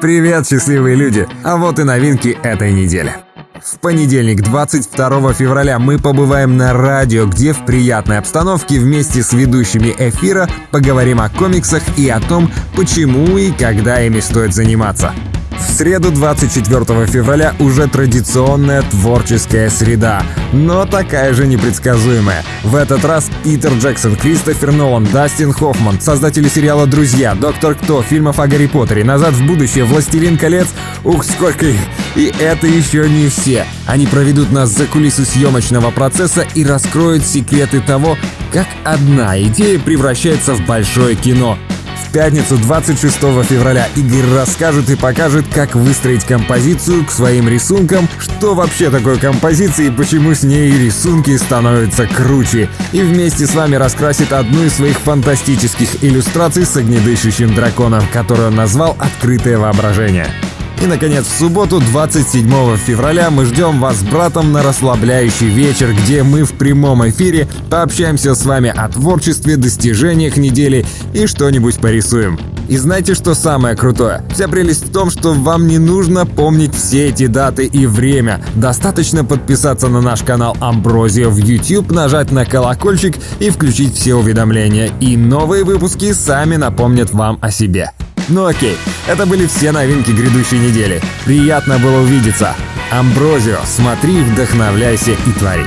Привет, счастливые люди! А вот и новинки этой недели. В понедельник, 22 февраля, мы побываем на радио, где в приятной обстановке вместе с ведущими эфира поговорим о комиксах и о том, почему и когда ими стоит заниматься. В среду 24 февраля уже традиционная творческая среда, но такая же непредсказуемая. В этот раз Питер Джексон, Кристофер Нолан, Дастин Хоффман, создатели сериала «Друзья», «Доктор Кто», фильмов о Гарри Поттере, «Назад в будущее», «Властелин колец». Ух, сколько их! И это еще не все. Они проведут нас за кулисы съемочного процесса и раскроют секреты того, как одна идея превращается в большое кино пятницу 26 февраля Игорь расскажет и покажет, как выстроить композицию к своим рисункам, что вообще такое композиция и почему с ней рисунки становятся круче. И вместе с вами раскрасит одну из своих фантастических иллюстраций с огнедышащим драконом, которую он назвал «Открытое воображение». И, наконец, в субботу, 27 февраля, мы ждем вас с братом на расслабляющий вечер, где мы в прямом эфире пообщаемся с вами о творчестве, достижениях недели и что-нибудь порисуем. И знаете, что самое крутое? Вся прелесть в том, что вам не нужно помнить все эти даты и время. Достаточно подписаться на наш канал Амброзия в YouTube, нажать на колокольчик и включить все уведомления. И новые выпуски сами напомнят вам о себе. Ну окей, это были все новинки грядущей недели. Приятно было увидеться. Амброзио, смотри, вдохновляйся и твори.